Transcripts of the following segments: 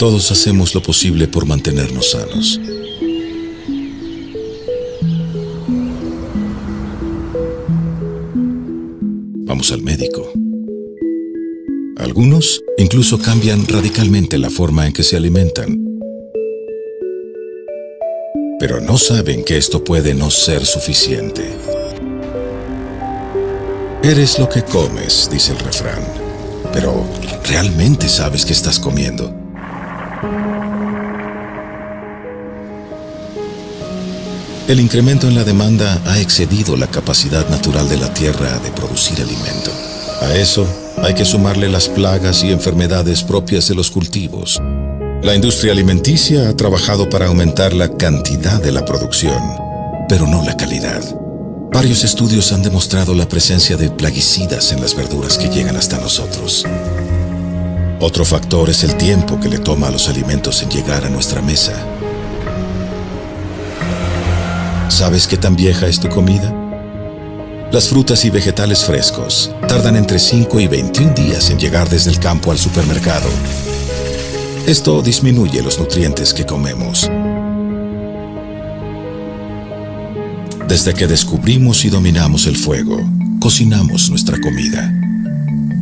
Todos hacemos lo posible por mantenernos sanos. Vamos al médico. Algunos incluso cambian radicalmente la forma en que se alimentan. Pero no saben que esto puede no ser suficiente. Eres lo que comes, dice el refrán. Pero, ¿realmente sabes qué estás comiendo? El incremento en la demanda ha excedido la capacidad natural de la Tierra de producir alimento. A eso hay que sumarle las plagas y enfermedades propias de los cultivos. La industria alimenticia ha trabajado para aumentar la cantidad de la producción, pero no la calidad. Varios estudios han demostrado la presencia de plaguicidas en las verduras que llegan hasta nosotros. Otro factor es el tiempo que le toma a los alimentos en llegar a nuestra mesa. ¿Sabes qué tan vieja es tu comida? Las frutas y vegetales frescos tardan entre 5 y 21 días en llegar desde el campo al supermercado. Esto disminuye los nutrientes que comemos. Desde que descubrimos y dominamos el fuego, cocinamos nuestra comida.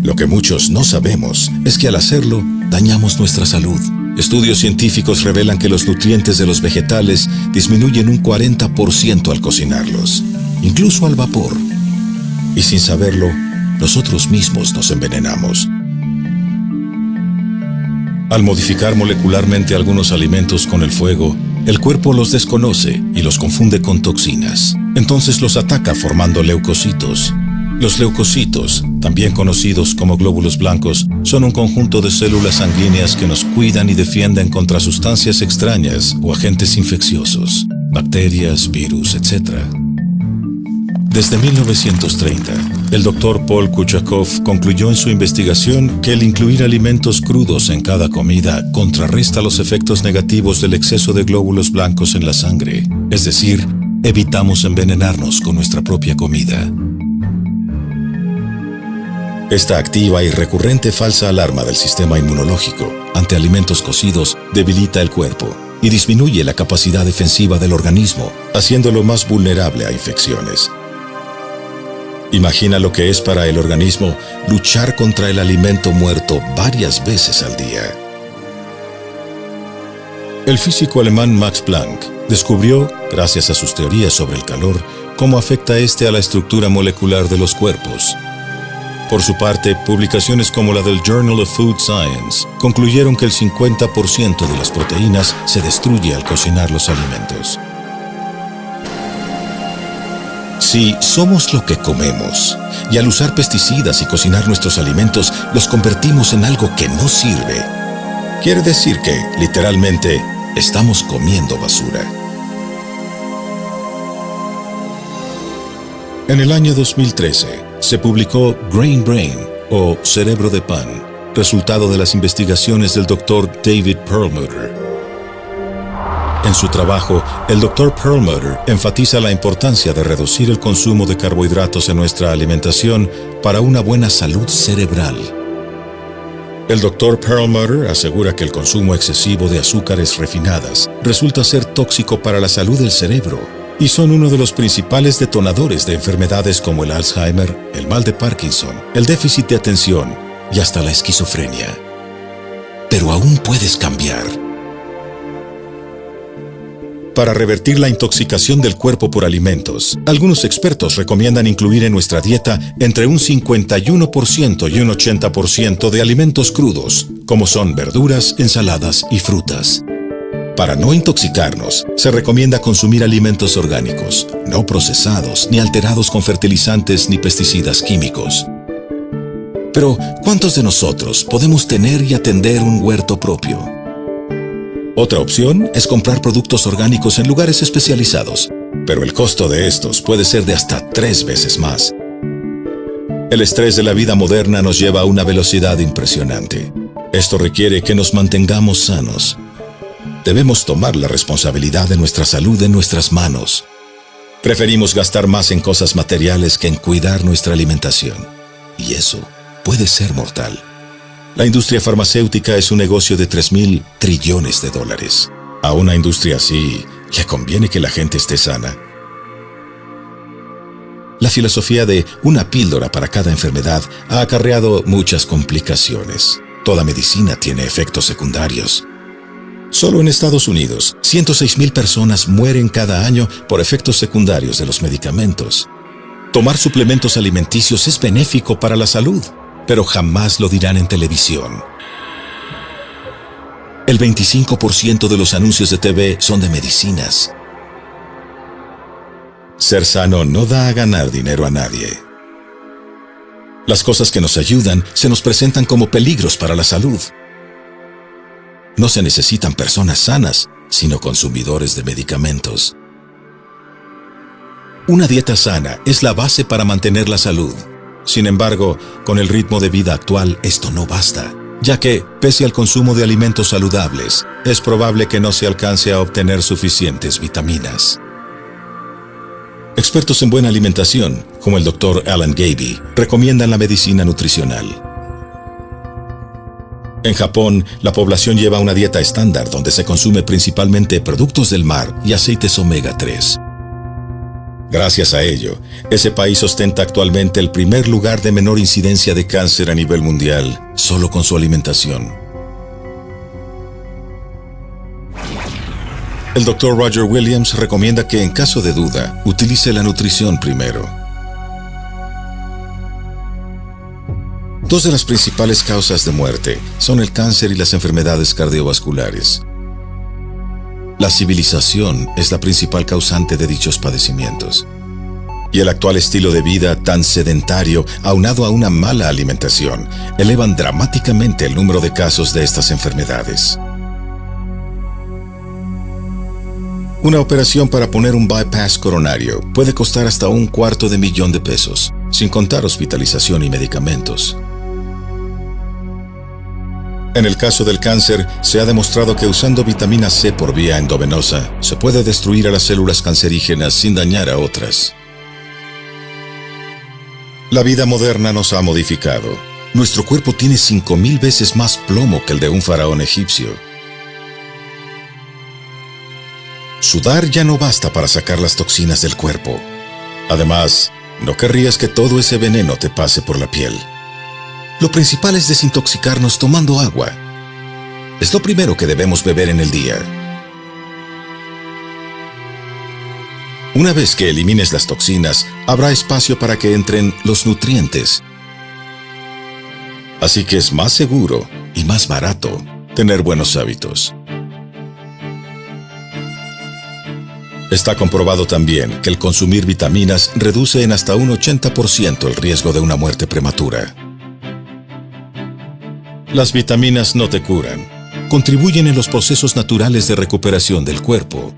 Lo que muchos no sabemos es que al hacerlo, dañamos nuestra salud. Estudios científicos revelan que los nutrientes de los vegetales disminuyen un 40% al cocinarlos, incluso al vapor y sin saberlo, nosotros mismos nos envenenamos. Al modificar molecularmente algunos alimentos con el fuego, el cuerpo los desconoce y los confunde con toxinas. Entonces los ataca formando leucocitos. Los leucocitos, también conocidos como glóbulos blancos, son un conjunto de células sanguíneas que nos cuidan y defienden contra sustancias extrañas o agentes infecciosos, bacterias, virus, etc. Desde 1930, el doctor Paul Kuchakov concluyó en su investigación que el incluir alimentos crudos en cada comida contrarresta los efectos negativos del exceso de glóbulos blancos en la sangre, es decir, evitamos envenenarnos con nuestra propia comida. Esta activa y recurrente falsa alarma del sistema inmunológico ante alimentos cocidos debilita el cuerpo y disminuye la capacidad defensiva del organismo, haciéndolo más vulnerable a infecciones. Imagina lo que es para el organismo luchar contra el alimento muerto varias veces al día. El físico alemán Max Planck descubrió, gracias a sus teorías sobre el calor, cómo afecta este a la estructura molecular de los cuerpos. Por su parte, publicaciones como la del Journal of Food Science concluyeron que el 50% de las proteínas se destruye al cocinar los alimentos. Si somos lo que comemos, y al usar pesticidas y cocinar nuestros alimentos los convertimos en algo que no sirve, quiere decir que, literalmente, estamos comiendo basura. En el año 2013, se publicó Grain Brain, o Cerebro de Pan, resultado de las investigaciones del Dr. David Perlmutter, en su trabajo, el Dr. Perlmutter enfatiza la importancia de reducir el consumo de carbohidratos en nuestra alimentación para una buena salud cerebral. El Dr. Perlmutter asegura que el consumo excesivo de azúcares refinadas resulta ser tóxico para la salud del cerebro y son uno de los principales detonadores de enfermedades como el Alzheimer, el mal de Parkinson, el déficit de atención y hasta la esquizofrenia. Pero aún puedes cambiar para revertir la intoxicación del cuerpo por alimentos. Algunos expertos recomiendan incluir en nuestra dieta entre un 51% y un 80% de alimentos crudos, como son verduras, ensaladas y frutas. Para no intoxicarnos, se recomienda consumir alimentos orgánicos, no procesados ni alterados con fertilizantes ni pesticidas químicos. Pero, ¿cuántos de nosotros podemos tener y atender un huerto propio? Otra opción es comprar productos orgánicos en lugares especializados, pero el costo de estos puede ser de hasta tres veces más. El estrés de la vida moderna nos lleva a una velocidad impresionante. Esto requiere que nos mantengamos sanos. Debemos tomar la responsabilidad de nuestra salud en nuestras manos. Preferimos gastar más en cosas materiales que en cuidar nuestra alimentación. Y eso puede ser mortal. La industria farmacéutica es un negocio de 3 mil trillones de dólares. A una industria así, le conviene que la gente esté sana. La filosofía de una píldora para cada enfermedad ha acarreado muchas complicaciones. Toda medicina tiene efectos secundarios. Solo en Estados Unidos, 106.000 personas mueren cada año por efectos secundarios de los medicamentos. Tomar suplementos alimenticios es benéfico para la salud, pero jamás lo dirán en televisión. El 25% de los anuncios de TV son de medicinas. Ser sano no da a ganar dinero a nadie. Las cosas que nos ayudan se nos presentan como peligros para la salud. No se necesitan personas sanas, sino consumidores de medicamentos. Una dieta sana es la base para mantener la salud. Sin embargo, con el ritmo de vida actual esto no basta, ya que, pese al consumo de alimentos saludables, es probable que no se alcance a obtener suficientes vitaminas. Expertos en buena alimentación, como el Dr. Alan Gaby, recomiendan la medicina nutricional. En Japón, la población lleva una dieta estándar donde se consume principalmente productos del mar y aceites omega 3. Gracias a ello, ese país ostenta actualmente el primer lugar de menor incidencia de cáncer a nivel mundial, solo con su alimentación. El Dr. Roger Williams recomienda que en caso de duda, utilice la nutrición primero. Dos de las principales causas de muerte son el cáncer y las enfermedades cardiovasculares. La civilización es la principal causante de dichos padecimientos. Y el actual estilo de vida tan sedentario, aunado a una mala alimentación, elevan dramáticamente el número de casos de estas enfermedades. Una operación para poner un bypass coronario puede costar hasta un cuarto de millón de pesos, sin contar hospitalización y medicamentos. En el caso del cáncer, se ha demostrado que usando vitamina C por vía endovenosa, se puede destruir a las células cancerígenas sin dañar a otras. La vida moderna nos ha modificado. Nuestro cuerpo tiene 5.000 veces más plomo que el de un faraón egipcio. Sudar ya no basta para sacar las toxinas del cuerpo. Además, no querrías que todo ese veneno te pase por la piel. Lo principal es desintoxicarnos tomando agua. Es lo primero que debemos beber en el día. Una vez que elimines las toxinas, habrá espacio para que entren los nutrientes. Así que es más seguro y más barato tener buenos hábitos. Está comprobado también que el consumir vitaminas reduce en hasta un 80% el riesgo de una muerte prematura. Las vitaminas no te curan. Contribuyen en los procesos naturales de recuperación del cuerpo.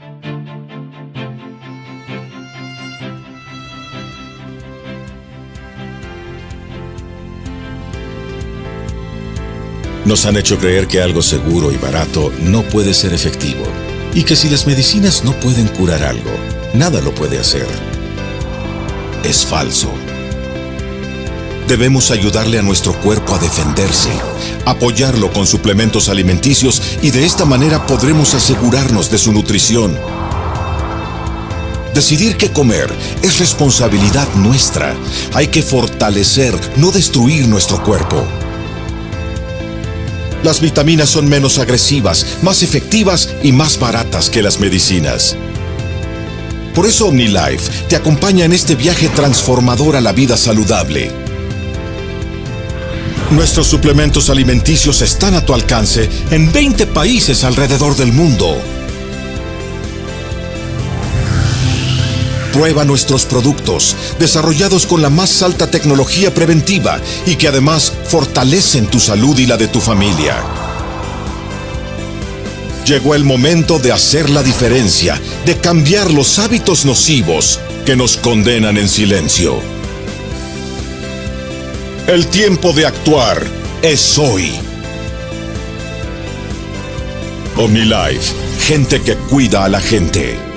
Nos han hecho creer que algo seguro y barato no puede ser efectivo y que si las medicinas no pueden curar algo, nada lo puede hacer. Es falso. Debemos ayudarle a nuestro cuerpo a defenderse, apoyarlo con suplementos alimenticios y de esta manera podremos asegurarnos de su nutrición. Decidir qué comer es responsabilidad nuestra. Hay que fortalecer, no destruir nuestro cuerpo. Las vitaminas son menos agresivas, más efectivas y más baratas que las medicinas. Por eso OmniLife te acompaña en este viaje transformador a la vida saludable. Nuestros suplementos alimenticios están a tu alcance en 20 países alrededor del mundo. Prueba nuestros productos, desarrollados con la más alta tecnología preventiva y que además fortalecen tu salud y la de tu familia. Llegó el momento de hacer la diferencia, de cambiar los hábitos nocivos que nos condenan en silencio. El tiempo de actuar es hoy. OmniLife, gente que cuida a la gente.